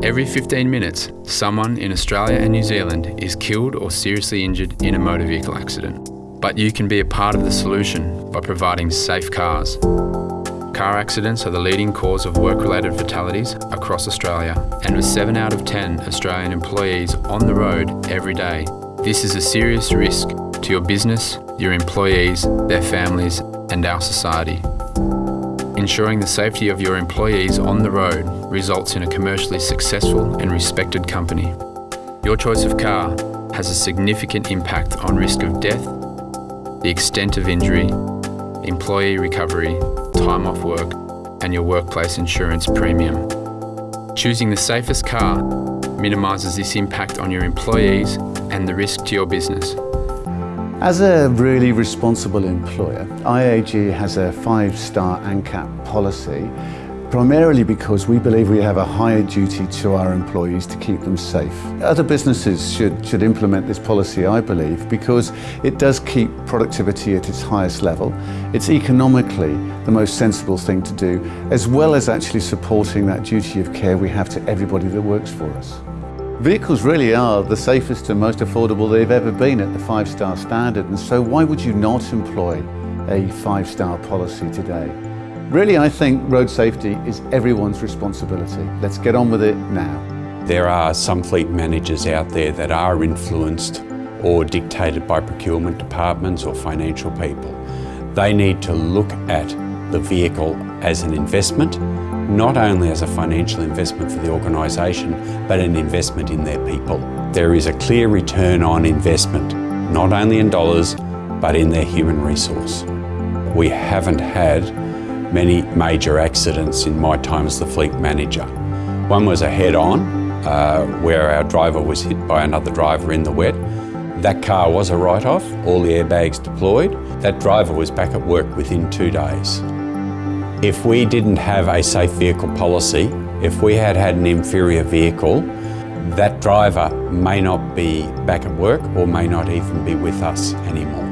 Every 15 minutes, someone in Australia and New Zealand is killed or seriously injured in a motor vehicle accident. But you can be a part of the solution by providing safe cars. Car accidents are the leading cause of work-related fatalities across Australia, and with 7 out of 10 Australian employees on the road every day, this is a serious risk to your business, your employees, their families, and our society. Ensuring the safety of your employees on the road results in a commercially successful and respected company. Your choice of car has a significant impact on risk of death, the extent of injury, employee recovery, time off work, and your workplace insurance premium. Choosing the safest car minimises this impact on your employees and the risk to your business. As a really responsible employer, IAG has a five-star ANCAP policy primarily because we believe we have a higher duty to our employees to keep them safe. Other businesses should, should implement this policy, I believe, because it does keep productivity at its highest level. It's economically the most sensible thing to do, as well as actually supporting that duty of care we have to everybody that works for us. Vehicles really are the safest and most affordable they've ever been at the five-star standard, and so why would you not employ a five-star policy today? Really, I think road safety is everyone's responsibility. Let's get on with it now. There are some fleet managers out there that are influenced or dictated by procurement departments or financial people. They need to look at the vehicle as an investment not only as a financial investment for the organisation, but an investment in their people. There is a clear return on investment, not only in dollars, but in their human resource. We haven't had many major accidents in my time as the fleet manager. One was a head-on, uh, where our driver was hit by another driver in the wet. That car was a write-off, all the airbags deployed. That driver was back at work within two days. If we didn't have a safe vehicle policy, if we had had an inferior vehicle, that driver may not be back at work or may not even be with us anymore.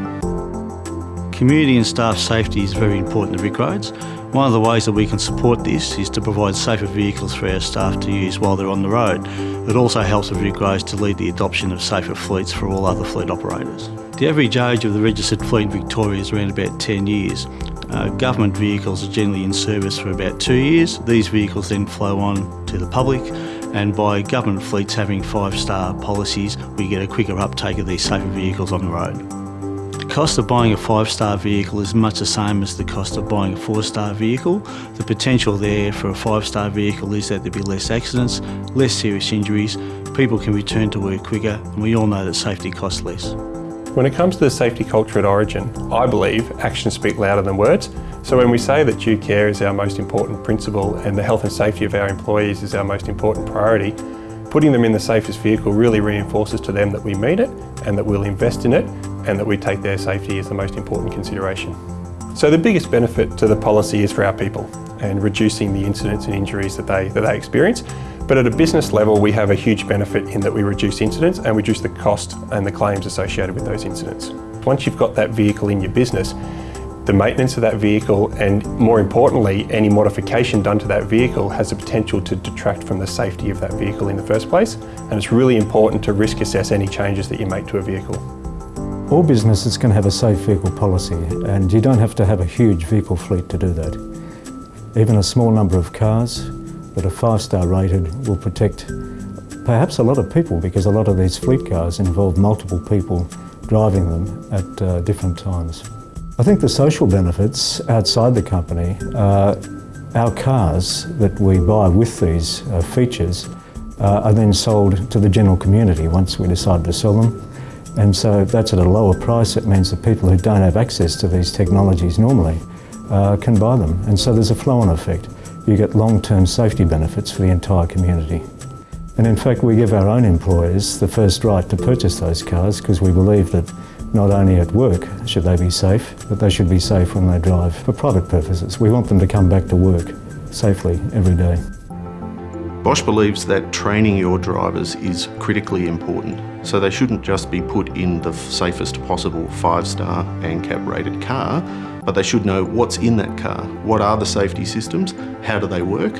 Community and staff safety is very important to VicRoads. One of the ways that we can support this is to provide safer vehicles for our staff to use while they're on the road. It also helps VicRoads to lead the adoption of safer fleets for all other fleet operators. The average age of the registered fleet in Victoria is around about 10 years uh, government vehicles are generally in service for about two years. These vehicles then flow on to the public and by government fleets having five-star policies, we get a quicker uptake of these safer vehicles on the road. The cost of buying a five-star vehicle is much the same as the cost of buying a four-star vehicle. The potential there for a five-star vehicle is that there'll be less accidents, less serious injuries, people can return to work quicker, and we all know that safety costs less. When it comes to the safety culture at Origin, I believe actions speak louder than words. So when we say that due care is our most important principle and the health and safety of our employees is our most important priority, putting them in the safest vehicle really reinforces to them that we mean it and that we'll invest in it and that we take their safety as the most important consideration. So the biggest benefit to the policy is for our people and reducing the incidents and injuries that they, that they experience. But at a business level, we have a huge benefit in that we reduce incidents and reduce the cost and the claims associated with those incidents. Once you've got that vehicle in your business, the maintenance of that vehicle and more importantly, any modification done to that vehicle has the potential to detract from the safety of that vehicle in the first place. And it's really important to risk assess any changes that you make to a vehicle. All businesses can have a safe vehicle policy and you don't have to have a huge vehicle fleet to do that. Even a small number of cars that are five-star rated will protect perhaps a lot of people because a lot of these fleet cars involve multiple people driving them at uh, different times. I think the social benefits outside the company are our cars that we buy with these uh, features uh, are then sold to the general community once we decide to sell them. And so if that's at a lower price. It means that people who don't have access to these technologies normally uh, can buy them. And so there's a flow-on effect you get long-term safety benefits for the entire community. And in fact, we give our own employers the first right to purchase those cars because we believe that not only at work should they be safe, but they should be safe when they drive for private purposes. We want them to come back to work safely every day. Bosch believes that training your drivers is critically important, so they shouldn't just be put in the safest possible five-star ANCAP rated car, but they should know what's in that car, what are the safety systems, how do they work,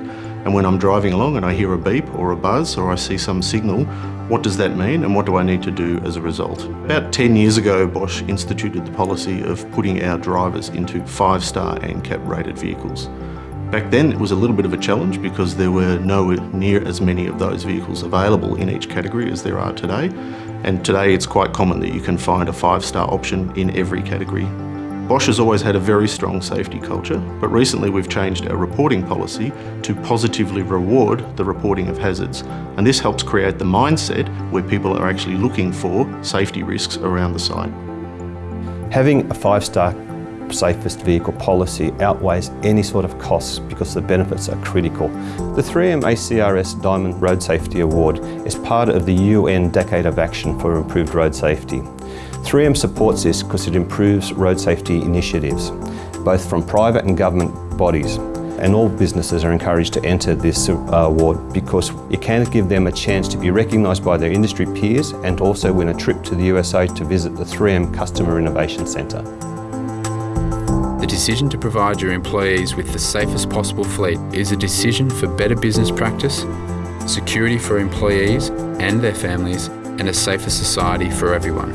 And when I'm driving along and I hear a beep or a buzz or I see some signal, what does that mean and what do I need to do as a result? About 10 years ago, Bosch instituted the policy of putting our drivers into five-star ANCAP rated vehicles. Back then it was a little bit of a challenge because there were nowhere near as many of those vehicles available in each category as there are today. And today it's quite common that you can find a five-star option in every category. Bosch has always had a very strong safety culture, but recently we've changed our reporting policy to positively reward the reporting of hazards. And this helps create the mindset where people are actually looking for safety risks around the site. Having a five-star safest vehicle policy outweighs any sort of costs because the benefits are critical. The 3M ACRS Diamond Road Safety Award is part of the UN Decade of Action for Improved Road Safety. 3M supports this because it improves road safety initiatives, both from private and government bodies. And all businesses are encouraged to enter this uh, award because it can give them a chance to be recognised by their industry peers and also win a trip to the USA to visit the 3M Customer Innovation Centre. The decision to provide your employees with the safest possible fleet is a decision for better business practice, security for employees and their families, and a safer society for everyone.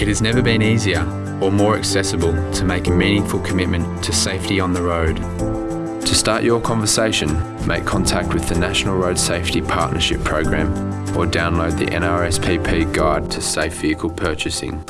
It has never been easier or more accessible to make a meaningful commitment to safety on the road. To start your conversation, make contact with the National Road Safety Partnership Program or download the NRSPP Guide to Safe Vehicle Purchasing